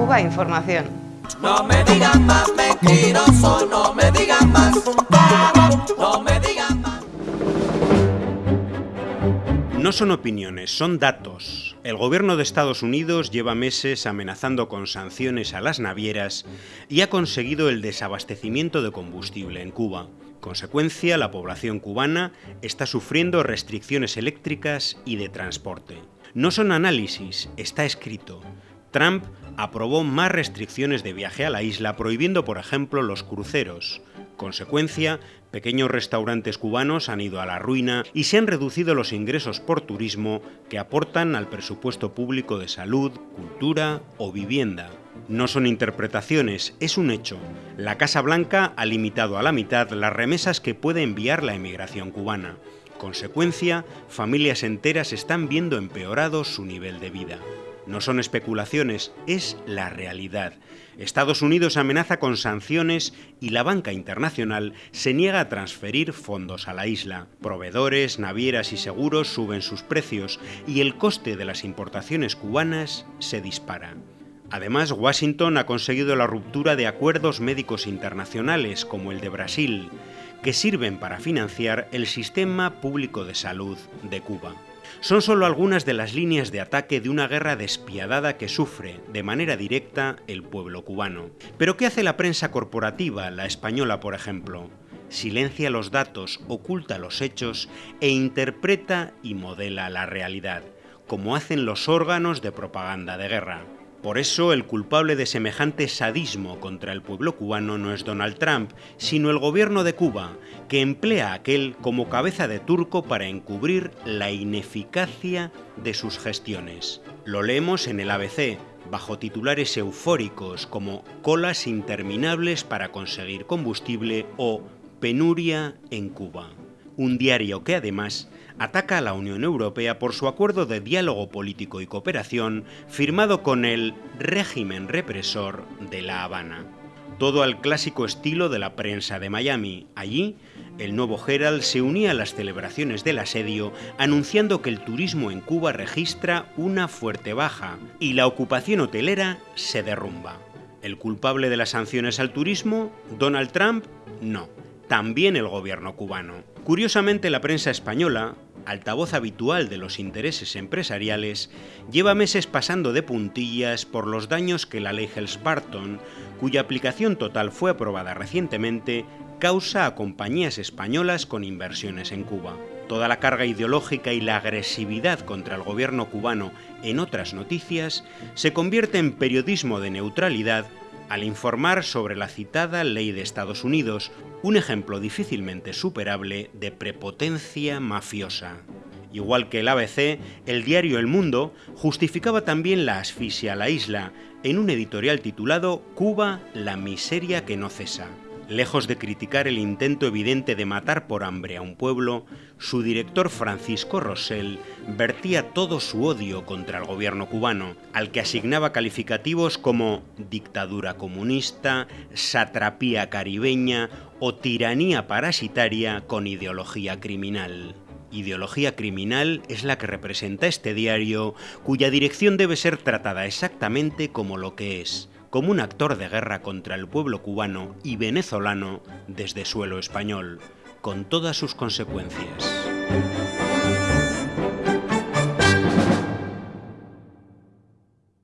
Cuba Información. No me digan más mentiroso, no me digan más, no me digan más. No son opiniones, son datos. El gobierno de Estados Unidos lleva meses amenazando con sanciones a las navieras y ha conseguido el desabastecimiento de combustible en Cuba. Consecuencia, la población cubana está sufriendo restricciones eléctricas y de transporte. No son análisis, está escrito. Trump aprobó más restricciones de viaje a la isla, prohibiendo, por ejemplo, los cruceros. Consecuencia, pequeños restaurantes cubanos han ido a la ruina y se han reducido los ingresos por turismo que aportan al presupuesto público de salud, cultura o vivienda. No son interpretaciones, es un hecho. La Casa Blanca ha limitado a la mitad las remesas que puede enviar la emigración cubana. Consecuencia, familias enteras están viendo empeorado su nivel de vida. No son especulaciones, es la realidad. Estados Unidos amenaza con sanciones y la banca internacional se niega a transferir fondos a la isla. Proveedores, navieras y seguros suben sus precios y el coste de las importaciones cubanas se dispara. Además, Washington ha conseguido la ruptura de acuerdos médicos internacionales como el de Brasil, que sirven para financiar el sistema público de salud de Cuba. Son solo algunas de las líneas de ataque de una guerra despiadada que sufre, de manera directa, el pueblo cubano. Pero ¿qué hace la prensa corporativa, la española por ejemplo? Silencia los datos, oculta los hechos e interpreta y modela la realidad, como hacen los órganos de propaganda de guerra. Por eso el culpable de semejante sadismo contra el pueblo cubano no es Donald Trump, sino el gobierno de Cuba, que emplea a aquel como cabeza de turco para encubrir la ineficacia de sus gestiones. Lo leemos en el ABC, bajo titulares eufóricos como colas interminables para conseguir combustible o penuria en Cuba. Un diario que además ataca a la Unión Europea por su acuerdo de diálogo político y cooperación firmado con el régimen represor de La Habana. Todo al clásico estilo de la prensa de Miami. Allí, el nuevo Herald se unía a las celebraciones del asedio anunciando que el turismo en Cuba registra una fuerte baja y la ocupación hotelera se derrumba. ¿El culpable de las sanciones al turismo? ¿Donald Trump? No. También el gobierno cubano. Curiosamente, la prensa española altavoz habitual de los intereses empresariales, lleva meses pasando de puntillas por los daños que la ley Helms-Barton, cuya aplicación total fue aprobada recientemente, causa a compañías españolas con inversiones en Cuba. Toda la carga ideológica y la agresividad contra el gobierno cubano en otras noticias se convierte en periodismo de neutralidad al informar sobre la citada ley de Estados Unidos, un ejemplo difícilmente superable de prepotencia mafiosa. Igual que el ABC, el diario El Mundo justificaba también la asfixia a la isla en un editorial titulado Cuba, la miseria que no cesa. Lejos de criticar el intento evidente de matar por hambre a un pueblo, su director Francisco Rosell vertía todo su odio contra el gobierno cubano, al que asignaba calificativos como dictadura comunista, satrapía caribeña o tiranía parasitaria con ideología criminal. Ideología criminal es la que representa este diario, cuya dirección debe ser tratada exactamente como lo que es, como un actor de guerra contra el pueblo cubano y venezolano desde suelo español, con todas sus consecuencias.